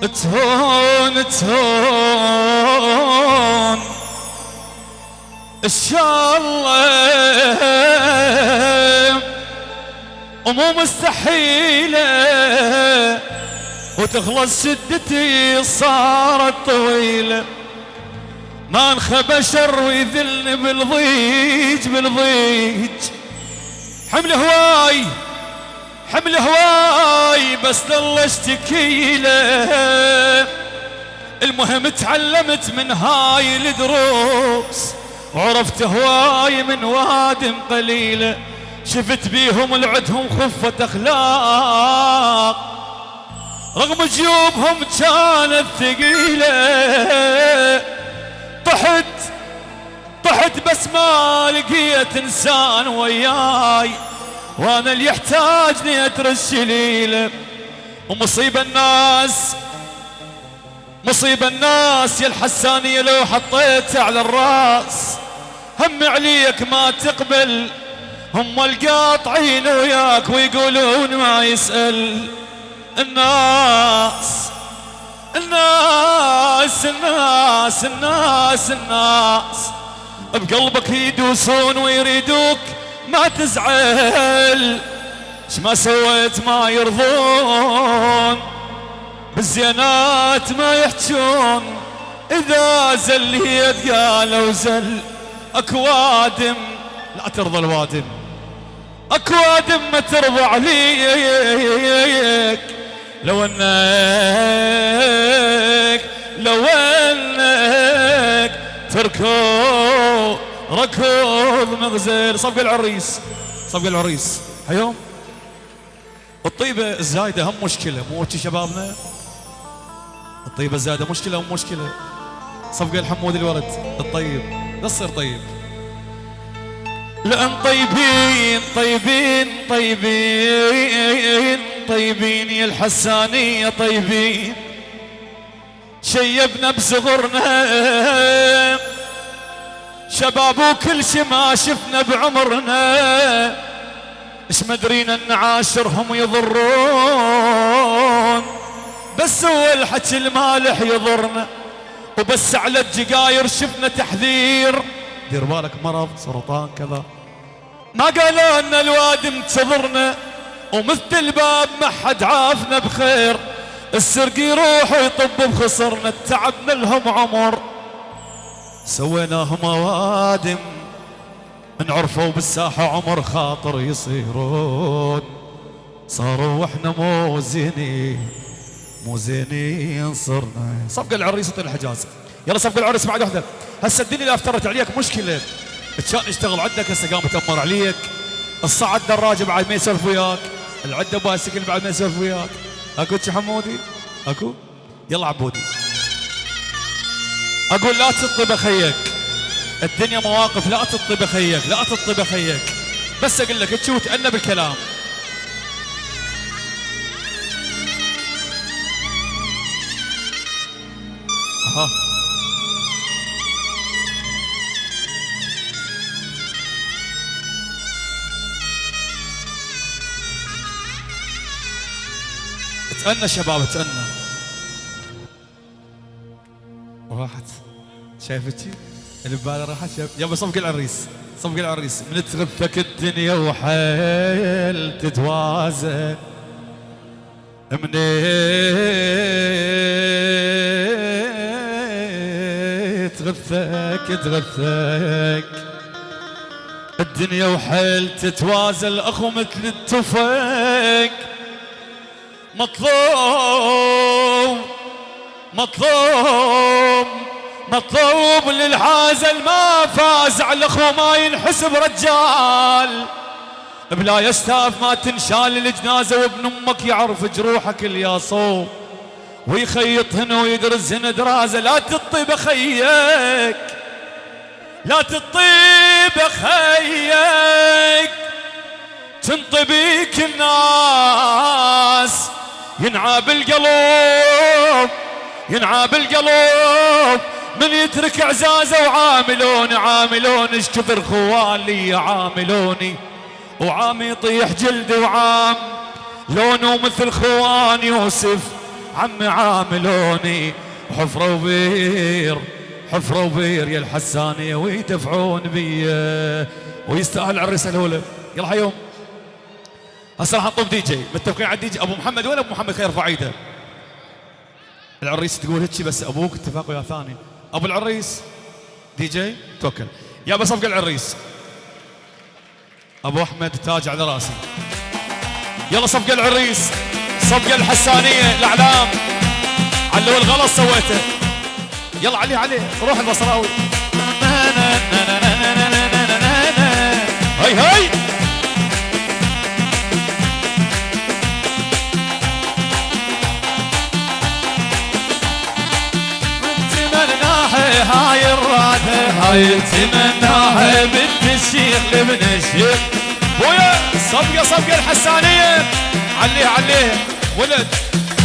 تهون تهون. إن شاء الله ومو مستحيلة. وتخلص شدتي صارت طويلة. ما انخبى شر ويذلني بالضيج بالضيج. حمل هواي. حمل هواي بس ظل اشتكي له المهم تعلمت من هاي الدروس وعرفت هواي من وادم قليلة. شفت بيهم العدهم خفة أخلاق. رغم جيوبهم كانت ثقيلة. طحت طحت بس ما لقيت إنسان وياي. وأنا اللي يحتاجني اترش ليله ومصيبة الناس مصيبة الناس يا الحسانية لو حطيتها على الراس. هم عليك ما تقبل هم القاطعين وياك ويقولون ما يسأل. الناس الناس الناس الناس الناس. بقلبك يدوسون ويريدوك ما تزعل. إيش ما سويت ما يرضون. بالزينات ما يحجون. إذا زليت قالوا زل. اكوادم لا ترضى الوادم. اكوادم ما ترضى عليك. لو انك لو أنك تركض ركض مغزل صفق العريس. صفق العريس. حيوم الطيبة الزايدة هم مشكلة مو شبابنا؟ الطيبة الزايدة مشكلة هم مشكلة. صفقة الحمود الولد الطيب. لا تصير طيب. لأن طيبين طيبين طيبين طيبين يا الحسانية طيبين. شيبنا بصغرنا شباب وكل شي ما شفنا بعمرنا. إيش مدرينا إن عاشرهم يضرون. بس هو الحكي المالح يضرنا. وبس على الجقاير شفنا تحذير. دير بالك مرض سرطان كذا. ما قالوا إن الواد انتظرنا ومثل الباب ما حد عافنا بخير. السرق يروح ويطب بخسرنا تعبنا لهم عمر. سويناهم اوادم نعرفوا بالساحة عمر خاطر يصيرون. صاروا وإحنا مو زينين مو زينين صرنا. صفقة العريس الحجاز. يلا صفقة العريس بعد واحدة. هسه الدنيا اللي افترت عليك مشكلة. كان يشتغل عندك هسه قام تأمر عليك. الصعد دراجة بعد ما يسولف وياك. العدة بايسكل بعد ما يسولف وياك. أكو حمودي؟ أكو؟ يلا عبودي. أقول لا تطب خيك الدنيا مواقف لا تطب خيك لا تطب خيك بس أقول لك تشوف تأنى بالكلام. أها. تأنى شباب تأنى. راحت. شايفتي؟ اللي ببالي راحت. شايف؟ يابا صفق العريس. صفق العريس. من تغثك الدنيا وحيل تتوازن. من تغثك تغثك الدنيا وحيل تتوازن. أخو مثل التفك مطلوب مطلوب مطلوب للحازل ما فاز على اخو ما ينحسب رجال. بلا يستاف ما تنشال الجنازة وابن أمك يعرف جروحك الياصوب ويخيط هنا ويدرس هنا درازة. لا تطيب خيك لا تطيب خيك تنطبيك الناس ينعاب القلب ينعاب القلب من يترك عزازه وعاملوني عاملوني إيش خوالي يعاملوني وعام يطيح جلدي وعام لونه مثل خوان يوسف. عمي عاملوني. حفرة وبير حفرة وبير يا الحسانية ويدفعون بي. ويستاهل العريس الأولى يلا حيوم. هسه راح نطلب دي جي. متفقين على الدي جي؟ أبو محمد وين أبو محمد خير يرفع ايده العريس تقول هيك بس أبوك اتفاق ويا ثاني ابو العريس دي جي توكل يا بصفق العريس ابو احمد تاج على راسي يلا صفق العريس صفق الحسانيه الاعلام علو الغلط سويته يلا عليه عليه روح البصراوي هاي هاي هاي تمناها بنت الشيخ لبن الشيخ ويا صفقة صفقة الحسانية عليه عليه ولد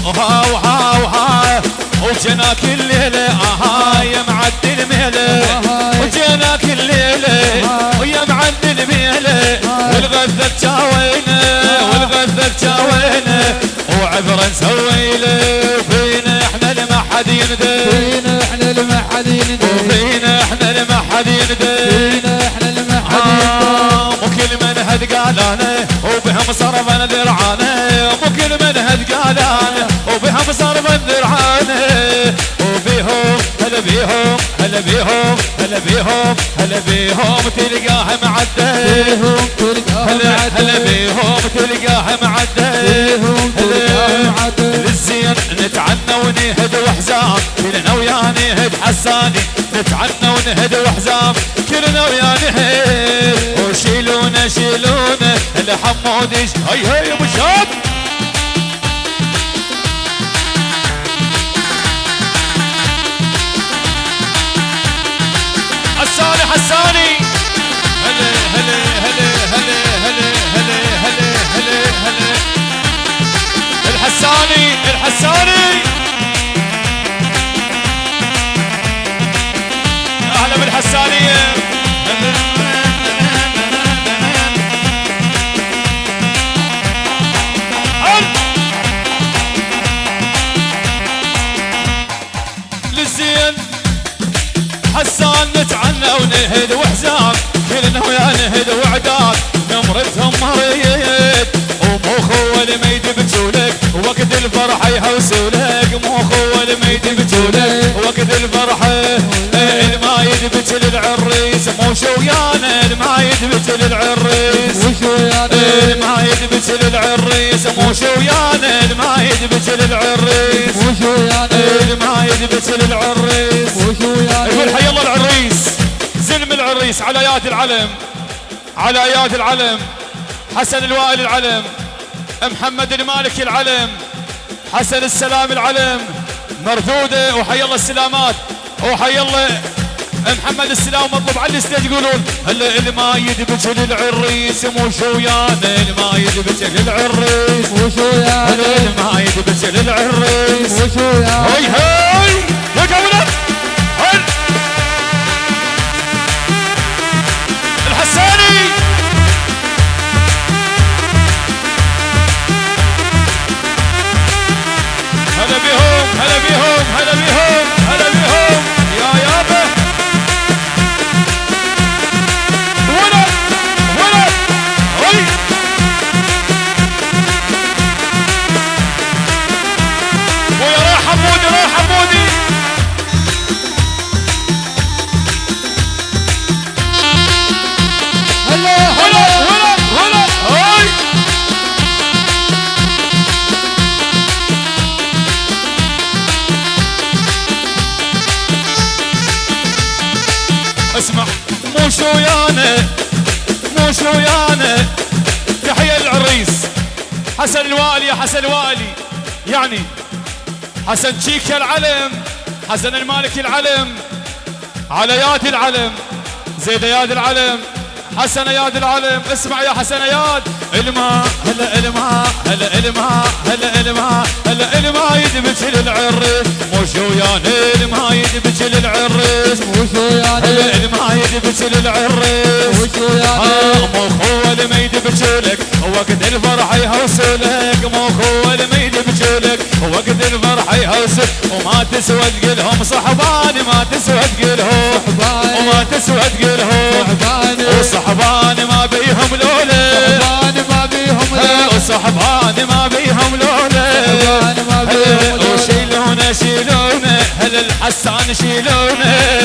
وها وها وها وجنا كل ليلة أها يا معدل ميلة وجنا كل ليلة ويا معدل ميلة والغذة بجاوينا والغذة بجاوينا وعبرة نسويله من هد قال أنا وبهم صرف أنا ذرعانه مو كل من هد قال أنا وبهم صرف ذرعانه وفيهم هلا بيهم هلا بيهم هلا بيهم هلا بيهم تلقاه تلقاه هلا هلا بيهم تلقاه معدل للزين نتعنى ونهد وحزام. كلنا ويا نهد حساني نتعنى ونهد وحزام. كلنا ويا نهد. الحموديش هي هي ابو شاب حساني حساني هلا هلا هلا هلا هلا هلا هلا هلا هلا الحساني الحساني أهلا بالحسانيه ونهد وحزان كلنا ويا نهد وعداد نمرتهم مريد ما والميت لك وقت الفرحة يحوسولك ما والميت لك وقت الفرحة المايد بتل العريس. للعريس ويانا المايد بتل العريس. للعريس مو العريس. موش ويانا للعريس بتل العريس. المايد بتل للعريس وشو يعني يقول حي الله العريس. العريس على ياد العلم على ياد العلم. حسن الوائل العلم محمد المالكي العلم حسن السلام العلم مردوده وحي الله السلامات وحي الله محمد السلام مطلوب على الستيج يقولون اللي ما يدبج للعريس مو شويانا اللي ما يدبج للعريس وشو يا هلا اللي ما يدبج للعريس وشو يا هاي هاي يا قولة بيهم هلا بيهم. مو شويانا مو شويانا تحية العريس حسن الوالي يا حسن الوالي. يعني حسن تشيكا العلم حسن المالكي العلم. على ياد العلم زيد ياد العلم. حسن ياد العلم اسمع يا حسن ياد. الماء هلا الماء هلا الماء هلا الماء هلا الماء يدبج للعريس وثيان المهايد بجل العرس وثيان المهايد بجل العرس مو مخو الميد بجلك وقت الفرح يهوسلك. مخو الميد بجلك وقت الفرح يهوسك وما تسوى تقلهم صحبان ما تسوى تقلهم وما تسوى تقلهم صحبان σαν χιλιώνες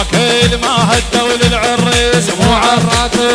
مو عراكه الماهد دول العريس مو مو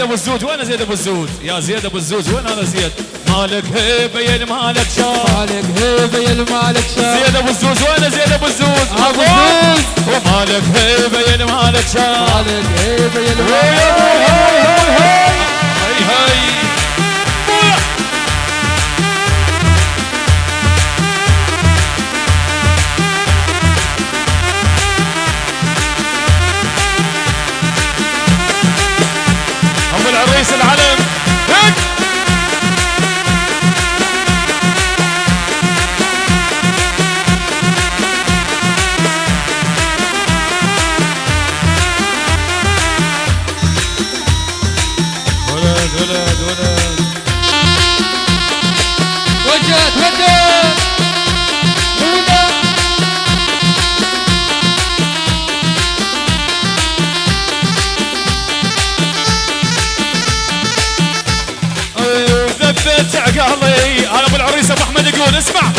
زيد أبو الزوج وين زيد أبو الزوج يا زيد أبو الزوج وين أنا زيد مالك هيبة يا مالك شام مالك هيبة يا المالك شام زيد أبو الزوج وين زيد أبو الزوج أبو الزوج. ومالك هيبة يا مالك شام مالك هيبة يا هاي المالك هاي هاي. اسمع.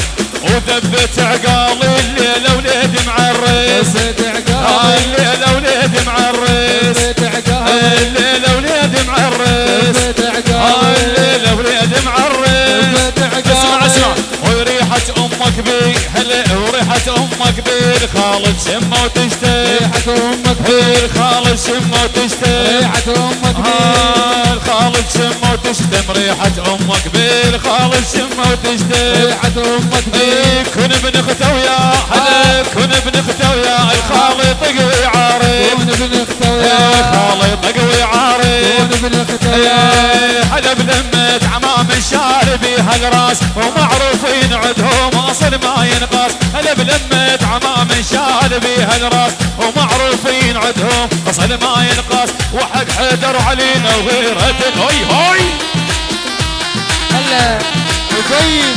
وذبت عقالي الليلة وليدي معرس بيت آه، عقاب الليلة وليدي معرس بيت عقاب الليلة وليدي معرس بيت آه، عقاب الليلة وليدي معرس بيت عقاب اسمع اسمع. وريحة أمك بي. هلا وريحة أمك بي. الخالد شمة وتشتي ريحة أمك الخالد شمة آه، الخالد شمه وتشتم ريحة أمك بالخالد شمه وتشتم ريحة إيه، كن ابن اخته ويا هلا كن ابن اخته ويا الخالد طقوي عارف كون ابن إيه، اختويا خالد طقوي عارف كون ابن اختويا إيه، هلا بلمة عمام الشاربي هالراس ومعروفين عدهم أصل ما ينقاس. هلا بلمة عمام الشاربي هالراس ومعروفين عدهم اصل ما ينقاس وحق حيدر علينا وغيرته هوي هوي هلا وطيب